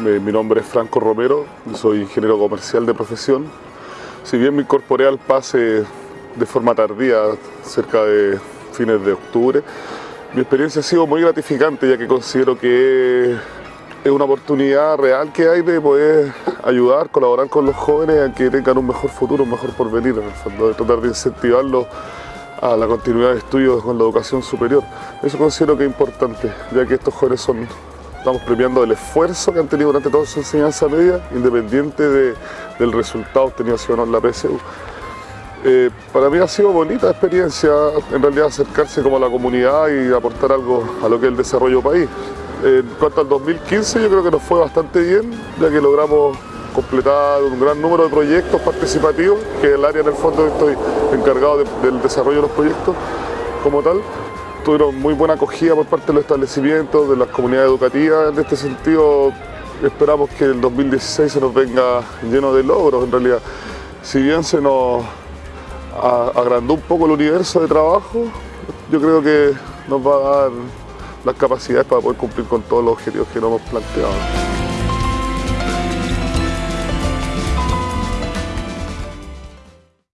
Mi nombre es Franco Romero, soy ingeniero comercial de profesión. Si bien me incorporé al PASE de forma tardía, cerca de fines de octubre, mi experiencia ha sido muy gratificante ya que considero que es una oportunidad real que hay de poder ayudar, colaborar con los jóvenes a que tengan un mejor futuro, un mejor porvenir, en el fondo, de tratar de incentivarlos a la continuidad de estudios con la educación superior. Eso considero que es importante, ya que estos jóvenes son, estamos premiando el esfuerzo que han tenido durante toda su enseñanza media, independiente del resultado obtenido en la PSU. Eh, para mí ha sido bonita experiencia, en realidad acercarse como a la comunidad y aportar algo a lo que es el desarrollo país. En cuanto al 2015 yo creo que nos fue bastante bien, ya que logramos completar un gran número de proyectos participativos, que es el área en el fondo estoy encargado del desarrollo de los proyectos como tal. Tuvieron muy buena acogida por parte de los establecimientos, de las comunidades educativas. En este sentido esperamos que el 2016 se nos venga lleno de logros en realidad. Si bien se nos agrandó un poco el universo de trabajo, yo creo que nos va a dar las capacidades para poder cumplir con todos los objetivos que nos hemos planteado.